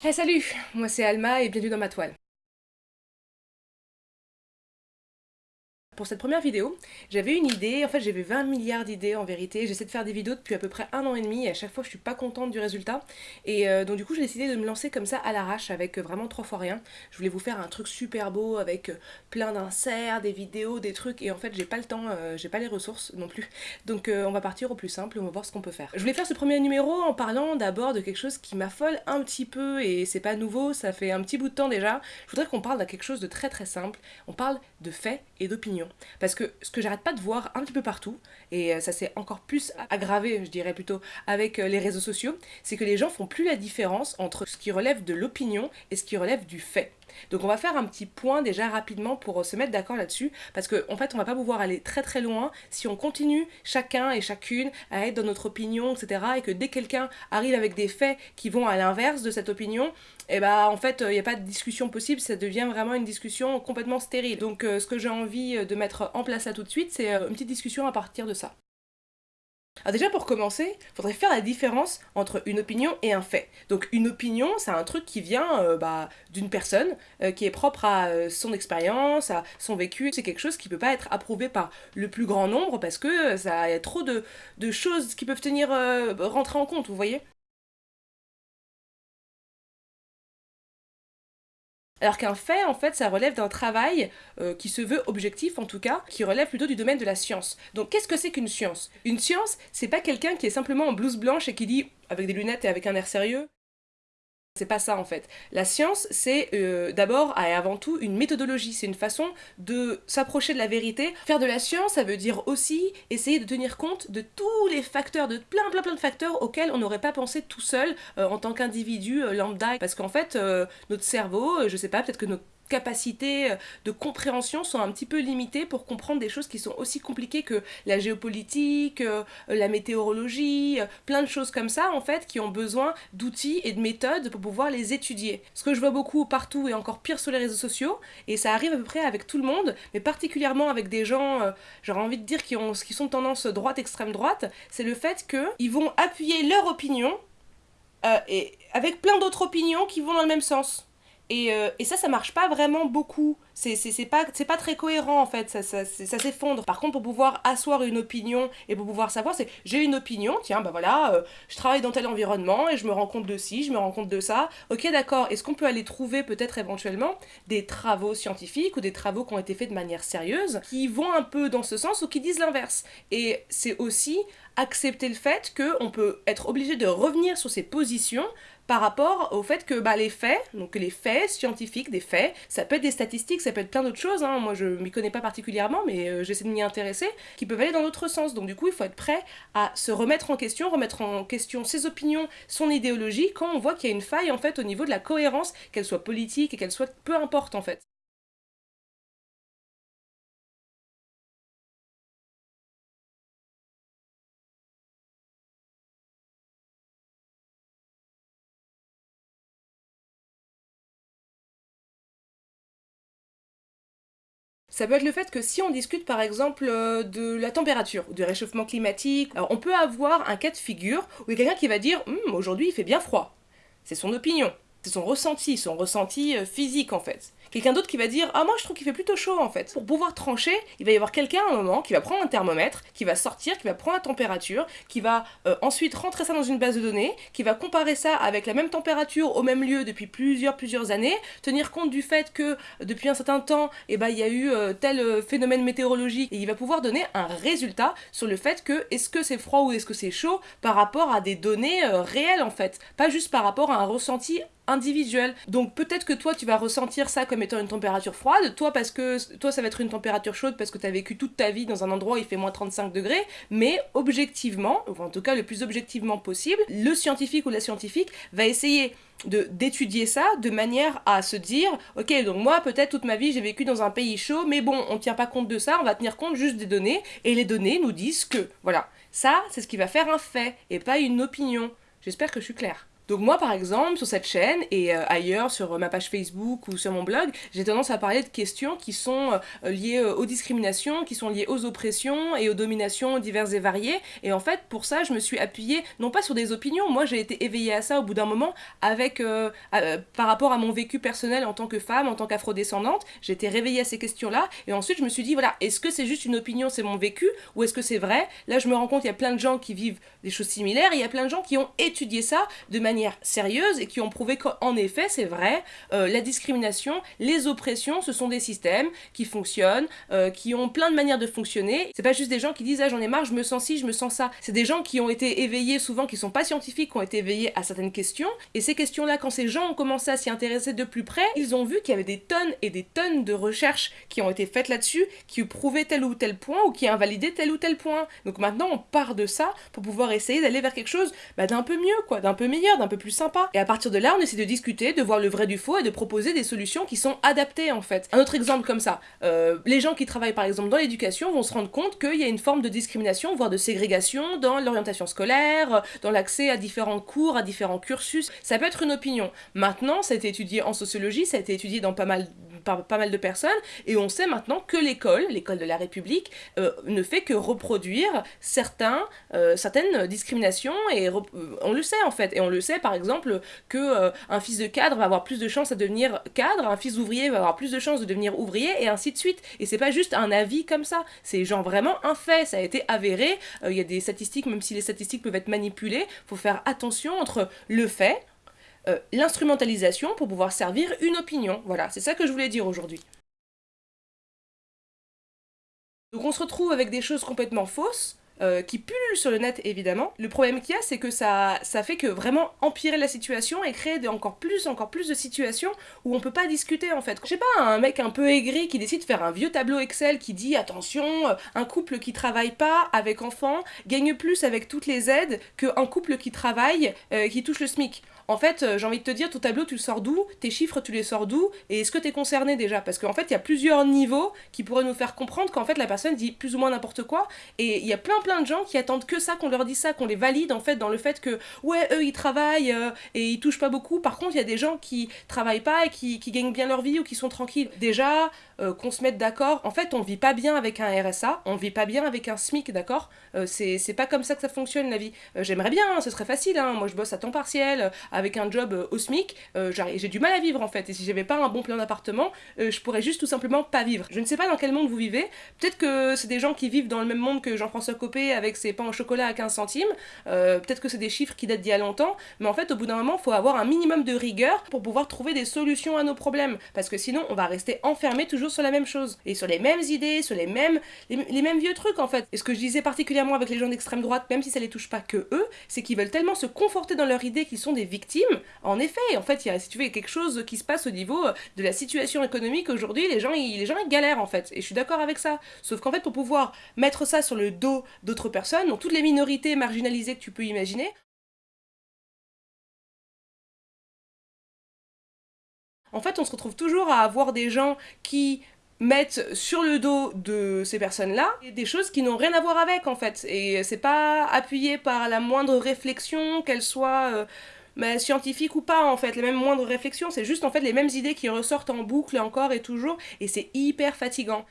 Hey salut, moi c'est Alma et bienvenue dans ma toile. Pour cette première vidéo, j'avais une idée, en fait j'avais 20 milliards d'idées en vérité, j'essaie de faire des vidéos depuis à peu près un an et demi et à chaque fois je suis pas contente du résultat et euh, donc du coup j'ai décidé de me lancer comme ça à l'arrache avec euh, vraiment trois fois rien. Je voulais vous faire un truc super beau avec euh, plein d'inserts, des vidéos, des trucs et en fait j'ai pas le temps, j'ai pas les ressources non plus donc on va partir au plus simple, on va voir ce qu'on peut faire. Je voulais faire ce premier numéro en parlant d'abord de quelque chose qui m'affole un petit peu et c'est pas nouveau, ça fait un petit bout de temps déjà. Je voudrais qu'on parle de quelque chose de très très simple, on parle de faits et d'opinions. Parce que ce que j'arrête pas de voir un petit peu partout, et euh, ça s'est encore plus aggravé, je dirais plutôt, avec euh, les réseaux sociaux, c'est que les gens font plus la différence entre ce qui relève de l'opinion et ce qui relève du fait. Donc on va faire un petit point déjà rapidement pour euh, se mettre d'accord là-dessus, parce qu'en en fait on va pas pouvoir aller très très loin si on continue chacun et chacune à être dans notre opinion, etc. Et que dès que quelqu'un arrive avec des faits qui vont à l'inverse de cette opinion, et eh bah en fait il n'y a pas de discussion possible, ça devient vraiment une discussion complètement stérile. Donc ce que j'ai envie de mettre en place là tout de suite, c'est une petite discussion à partir de ça. Alors déjà pour commencer, il faudrait faire la différence entre une opinion et un fait. Donc une opinion, c'est un truc qui vient euh, bah, d'une personne, euh, qui est propre à euh, son expérience, à son vécu. C'est quelque chose qui peut pas être approuvé par le plus grand nombre parce que ça y a trop de, de choses qui peuvent tenir rentrer en compte, vous voyez? Alors qu'un fait, en fait, ça relève d'un travail euh, qui se veut objectif, en tout cas, qui relève plutôt du domaine de la science. Donc qu'est-ce que c'est qu'une science? Une science, c'est pas quelqu'un qui est simplement en blouse blanche et qui dit, avec des lunettes et avec un air sérieux, c'est pas ça en fait. La science, c'est euh, d'abord et avant tout une méthodologie, c'est une façon de s'approcher de la vérité. Faire de la science, ça veut dire aussi essayer de tenir compte de tous les facteurs, de plein plein plein de facteurs auxquels on n'aurait pas pensé tout seul euh, en tant qu'individu lambda. Parce qu'en fait, notre cerveau, je sais pas, peut-être que notre capacités euh, de compréhension sont un petit peu limitées pour comprendre des choses qui sont aussi compliquées que la géopolitique, euh, la météorologie, euh, plein de choses comme ça en fait qui ont besoin d'outils et de méthodes pour pouvoir les étudier. Ce que je vois beaucoup partout et encore pire sur les réseaux sociaux, et ça arrive à peu près avec tout le monde, mais particulièrement avec des gens, j'aurais envie de dire, qui, ont, qui sont tendance droite, extrême droite, c'est le fait qu'ils vont appuyer leur opinion et avec plein d'autres opinions qui vont dans le même sens. Et, euh, et, ça, ça marche pas vraiment beaucoup. C'est pas, pas très cohérent en fait, ça, ça, ça s'effondre. Par contre, pour pouvoir asseoir une opinion et pour pouvoir savoir, c'est j'ai une opinion, tiens, bah voilà, euh, je travaille dans tel environnement et je me rends compte de ci, je me rends compte de ça. Ok, d'accord, est-ce qu'on peut aller trouver peut-être éventuellement des travaux scientifiques ou des travaux qui ont été faits de manière sérieuse qui vont un peu dans ce sens ou qui disent l'inverse? Et c'est aussi accepter le fait qu'on peut être obligé de revenir sur ses positions par rapport au fait que bah, les faits, donc les faits scientifiques, des faits, ça peut être des statistiques, ça peut être plein d'autres choses, hein. moi je m'y connais pas particulièrement, mais euh, j'essaie de m'y intéresser, qui peuvent aller dans l'autre sens. Donc du coup, il faut être prêt à se remettre en question, remettre en question ses opinions, son idéologie, quand on voit qu'il y a une faille en fait au niveau de la cohérence, qu'elle soit politique et qu'elle soit peu importe en fait. Ça peut être le fait que si on discute par exemple euh, de la température, du réchauffement climatique, on peut avoir un cas de figure où il y a quelqu'un qui va dire hum, aujourd'hui il fait bien froid ». C'est son opinion, c'est son ressenti, son ressenti euh, physique en fait quelqu'un d'autre qui va dire Ah, moi je trouve qu'il fait plutôt chaud en fait. Pour pouvoir trancher, il va y avoir quelqu'un à un moment qui va prendre un thermomètre, qui va sortir, qui va prendre la température, qui va euh, ensuite rentrer ça dans une base de données, qui va comparer ça avec la même température au même lieu depuis plusieurs, plusieurs années, tenir compte du fait que depuis un certain temps, eh ben, il y a eu euh, tel euh, phénomène météorologique et il va pouvoir donner un résultat sur le fait que est-ce que c'est froid ou est-ce que c'est chaud par rapport à des données réelles en fait, pas juste par rapport à un ressenti individuel. Donc peut-être que toi tu vas ressentir ça comme étant une température froide, toi parce que toi ça va être une température chaude parce que tu as vécu toute ta vie dans un endroit où il fait moins 35 degrés, mais objectivement, ou en tout cas le plus objectivement possible, le scientifique ou la scientifique va essayer d'étudier ça de manière à se dire ok donc moi peut-être toute ma vie j'ai vécu dans un pays chaud mais bon on tient pas compte de ça on va tenir compte juste des données. Et les données nous disent que voilà ça c'est ce qui va faire un fait et pas une opinion. J'espère que je suis claire Donc moi par exemple sur cette chaîne et euh, ailleurs sur ma page Facebook ou sur mon blog, j'ai tendance à parler de questions qui sont euh, liées euh, aux discriminations, qui sont liées aux oppressions et aux dominations diverses et variées. Et en fait pour ça je me suis appuyée non pas sur des opinions, moi j'ai été éveillée à ça au bout d'un moment avec par rapport à mon vécu personnel en tant que femme, en tant qu'afrodescendante, j'ai été réveillée à ces questions-là. Et ensuite je me suis dit voilà, est-ce que c'est juste une opinion, c'est mon vécu ou est-ce que c'est vrai? Là je me rends compte il y a plein de gens qui vivent des choses similaires, il y a plein de gens qui ont étudié ça de manière sérieuse et qui ont prouvé qu'en effet, c'est vrai, euh, la discrimination, les oppressions, ce sont des systèmes qui fonctionnent, euh, qui ont plein de manières de fonctionner. C'est pas juste des gens qui disent ah j'en ai marre, je me sens ci, je me sens ça. C'est des gens qui ont été éveillés souvent, qui sont pas scientifiques, qui ont été éveillés à certaines questions. Et ces questions-là, quand ces gens ont commencé à s'y intéresser de plus près, ils ont vu qu'il y avait des tonnes et des tonnes de recherches qui ont été faites là-dessus, qui prouvaient tel ou tel point ou qui invalidaient tel ou tel point. Donc maintenant, on part de ça pour pouvoir essayer d'aller vers quelque chose bah, d'un peu mieux, quoi, d'un peu meilleur, d'un peu plus sympa. Et à partir de là, on essaie de discuter, de voir le vrai du faux et de proposer des solutions qui sont adaptées en fait. Un autre exemple comme ça, euh, les gens qui travaillent par exemple dans l'éducation vont se rendre compte qu'il y a une forme de discrimination, voire de ségrégation dans l'orientation scolaire, dans l'accès à différents cours, à différents cursus. Ça peut être une opinion. Maintenant, ça a été étudié en sociologie, ça a été étudié dans pas mal pas mal de personnes, et on sait maintenant que l'école, l'école de la République, euh, ne fait que reproduire certains, euh, certaines discriminations, et on le sait en fait, et on le sait par exemple que euh, un fils de cadre va avoir plus de chances à devenir cadre, un fils d'ouvrier va avoir plus de chances de devenir ouvrier, et ainsi de suite. Et c'est pas juste un avis comme ça, c'est genre vraiment un fait, ça a été avéré, il y a des statistiques, même si les statistiques peuvent être manipulées, faut faire attention entre le fait, euh, l'instrumentalisation pour pouvoir servir une opinion. Voilà, c'est ça que je voulais dire aujourd'hui. Donc on se retrouve avec des choses complètement fausses, euh, qui pullulent sur le net évidemment. Le problème qu'il y a, c'est que ça, ça fait que vraiment empirer la situation et créer encore plus, encore plus de situations où on peut pas discuter en fait. Je sais pas, un mec un peu aigri qui décide de faire un vieux tableau Excel qui dit attention, euh, un couple qui travaille pas avec enfants gagne plus avec toutes les aides qu'un couple qui travaille, qui touche le SMIC en fait, euh, j'ai envie de te dire, ton tableau, tu le sors d'où? Tes chiffres, tu les sors d'où? Et est-ce que tu es concerné déjà? Parce qu'en fait, il y a plusieurs niveaux qui pourraient nous faire comprendre qu'en fait, la personne dit plus ou moins n'importe quoi. Et il y a plein plein de gens qui attendent que ça, qu'on leur dise ça, qu'on les valide en fait dans le fait que, ouais, eux, ils travaillent euh, et ils touchent pas beaucoup. Par contre, il y a des gens qui travaillent pas et qui, gagnent bien leur vie ou qui sont tranquilles. Déjà, euh, qu'on se mette d'accord. En fait, on vit pas bien avec un RSA, on vit pas bien avec un SMIC, d'accord? C'est pas comme ça que ça fonctionne la vie. J'aimerais bien, hein, ce serait facile. Hein. Moi, je bosse à temps partiel avec un job euh, au SMIC, euh, j'ai du mal à vivre en fait. Et si j'avais pas un bon plan d'appartement, euh, je pourrais juste tout simplement pas vivre. Je ne sais pas dans quel monde vous vivez. Peut-être que c'est des gens qui vivent dans le même monde que Jean-François Copé avec ses pains au chocolat à 15 centimes. Peut-être que c'est des chiffres qui datent d'il y a longtemps. Mais en fait, au bout d'un moment, il faut avoir un minimum de rigueur pour pouvoir trouver des solutions à nos problèmes. Parce que sinon, on va rester enfermé toujours sur la même chose. Et sur les mêmes idées, sur les mêmes, les mêmes vieux trucs en fait. Et ce que je disais particulièrement avec les gens d'extrême droite, même si ça les touche pas que eux, c'est qu'ils veulent tellement se conforter dans leur idée qu'ils sont des victimes en effet, en fait, il y a, si tu veux, quelque chose qui se passe au niveau de la situation économique aujourd'hui, les gens, les gens, galèrent en fait, et je suis d'accord avec ça. Sauf qu'en fait, pour pouvoir mettre ça sur le dos d'autres personnes, donc toutes les minorités marginalisées que tu peux imaginer, En fait, on se retrouve toujours à avoir des gens qui mettent sur le dos de ces personnes-là des choses qui n'ont rien à voir avec en fait. Et c'est pas appuyé par la moindre réflexion, qu'elle soit euh, bah, scientifique ou pas en fait, les mêmes moindres réflexions, c'est juste en fait les mêmes idées qui ressortent en boucle encore et toujours, et c'est hyper fatigant.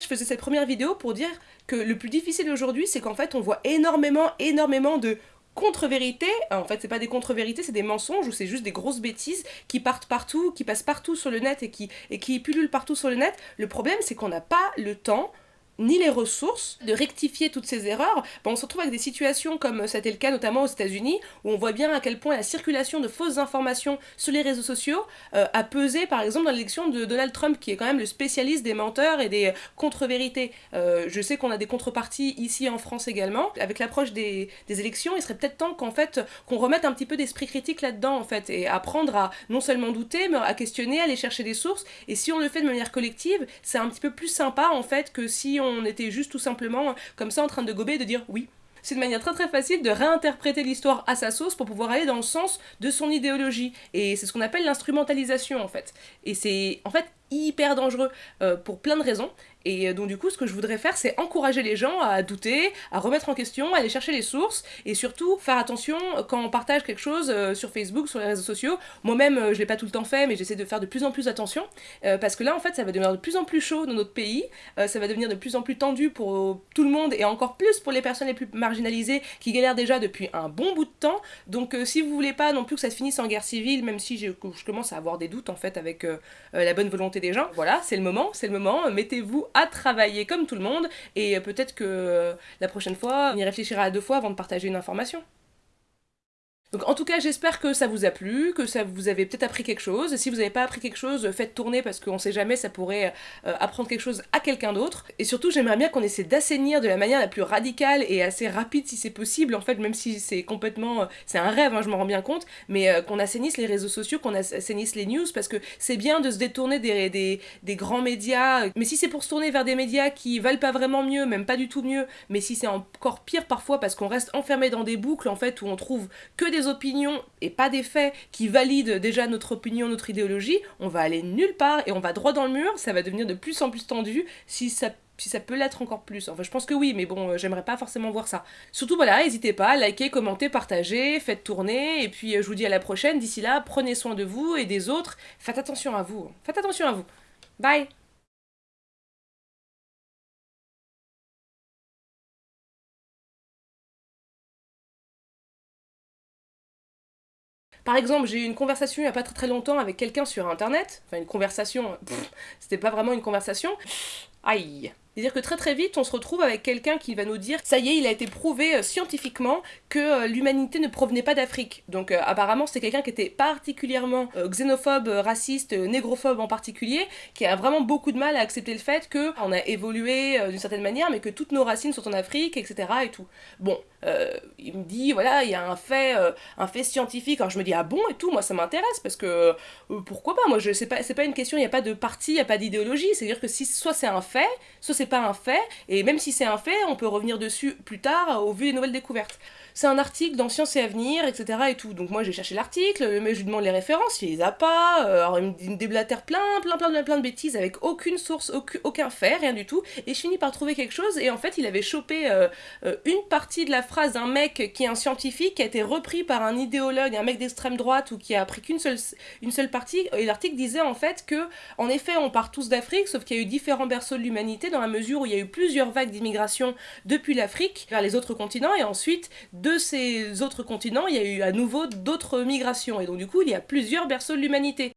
Je faisais cette première vidéo pour dire que le plus difficile aujourd'hui, c'est qu'en fait on voit énormément, énormément de contre-vérités, en fait c'est pas des contre-vérités, c'est des mensonges ou c'est juste des grosses bêtises qui partent partout, qui passent partout sur le net et et qui pullulent partout sur le net. Le problème c'est qu'on n'a pas le temps ni les ressources de rectifier toutes ces erreurs, ben, on se retrouve avec des situations comme c'était le cas notamment aux États-Unis, où on voit bien à quel point la circulation de fausses informations sur les réseaux sociaux euh, a pesé par exemple dans l'élection de Donald Trump, qui est quand même le spécialiste des menteurs et des contre-vérités. Euh, je sais qu'on a des contreparties ici en France également. Avec l'approche des, des, élections, il serait peut-être temps qu'en fait qu'on remette un petit peu d'esprit critique là-dedans en fait, et apprendre à non seulement douter, mais à questionner, à aller chercher des sources. Et si on le fait de manière collective, c'est un petit peu plus sympa en fait que si on on était juste tout simplement comme ça en train de gober et de dire oui. C'est une manière très très facile de réinterpréter l'histoire à sa sauce pour pouvoir aller dans le sens de son idéologie. Et c'est ce qu'on appelle l'instrumentalisation en fait. Et c'est en fait hyper dangereux euh, pour plein de raisons. Et donc du coup, ce que je voudrais faire, c'est encourager les gens à douter, à remettre en question, à aller chercher les sources, et surtout faire attention quand on partage quelque chose sur Facebook, sur les réseaux sociaux. Moi-même, je l'ai pas tout le temps fait, mais j'essaie de faire de plus en plus attention, parce que là, en fait, ça va devenir de plus en plus chaud dans notre pays, ça va devenir de plus en plus tendu pour tout le monde, et encore plus pour les personnes les plus marginalisées qui galèrent déjà depuis un bon bout de temps. Donc si vous voulez pas non plus que ça se finisse en guerre civile, même si je, commence à avoir des doutes en fait avec la bonne volonté des gens, voilà, c'est le moment, c'est le moment, mettez-vous travailler comme tout le monde, et peut-être que la prochaine fois, on y réfléchira à deux fois avant de partager une information. Donc en tout cas j'espère que ça vous a plu, que ça vous avez peut-être appris quelque chose. Si vous n'avez pas appris quelque chose, faites tourner parce qu'on sait jamais, ça pourrait euh, apprendre quelque chose à quelqu'un d'autre. Et surtout j'aimerais bien qu'on essaie d'assainir de la manière la plus radicale et assez rapide si c'est possible, en fait même si c'est complètement... Euh, c'est un rêve, hein, je m'en rends bien compte, mais euh, qu'on assainisse les réseaux sociaux, qu'on assainisse les news, parce que c'est bien de se détourner des, grands médias, mais si c'est pour se tourner vers des médias qui valent pas vraiment mieux, même pas du tout mieux, mais si c'est encore pire parfois parce qu'on reste enfermé dans des boucles en fait où on trouve que des opinions et pas des faits qui valident déjà notre opinion, notre idéologie, on va aller nulle part et on va droit dans le mur, ça va devenir de plus en plus tendu si ça si ça peut l'être encore plus. Enfin, je pense que oui, mais bon, euh, j'aimerais pas forcément voir ça. Surtout, voilà, n'hésitez pas, likez, commentez, partagez, faites tourner, et puis euh, je vous dis à la prochaine. D'ici là, prenez soin de vous et des autres. Faites attention à vous. Faites attention à vous. Bye Par exemple, j'ai eu une conversation il n'y a pas très très longtemps avec quelqu'un sur internet. Enfin, une conversation, c'était pas vraiment une conversation. Aïe c'est-à-dire que très très vite, on se retrouve avec quelqu'un qui va nous dire ça y est, il a été prouvé euh, scientifiquement que euh, l'humanité ne provenait pas d'Afrique. Donc euh, apparemment, c'est quelqu'un qui était particulièrement xénophobe, raciste, négrophobe en particulier, qui a vraiment beaucoup de mal à accepter le fait que on a évolué d'une certaine manière, mais que toutes nos racines sont en Afrique, etc. et tout. Bon, il me dit voilà, il y a un fait, un fait scientifique. Alors je me dis ah bon et tout, moi ça m'intéresse parce que pourquoi pas? Moi je sais pas, c'est pas une question, il n'y a pas de parti, il n'y a pas d'idéologie. C'est-à-dire que si soit c'est un fait, soit c'est pas un fait, et même si c'est un fait, on peut revenir dessus plus tard au vu des nouvelles découvertes c'est un article dans Science et Avenir, etc. et tout. Donc moi j'ai cherché l'article, mais je lui demande les références, il les a pas, euh, alors il me déblatère plein, plein, plein, plein, plein de bêtises avec aucune source, aucun, fait, rien du tout, et je finis par trouver quelque chose, et en fait il avait chopé euh, euh, une partie de la phrase d'un mec qui est un scientifique, qui a été repris par un idéologue, un mec d'extrême droite, ou qui a pris qu'une seule, une seule partie, et l'article disait en fait que, en effet, on part tous d'Afrique, sauf qu'il y a eu différents berceaux l'humanité, dans la mesure où il y a eu plusieurs vagues d'immigration depuis l'Afrique vers les autres continents, et ensuite, de ces autres continents, il y a eu à nouveau d'autres migrations, et donc du coup, il y a plusieurs berceaux de l'humanité.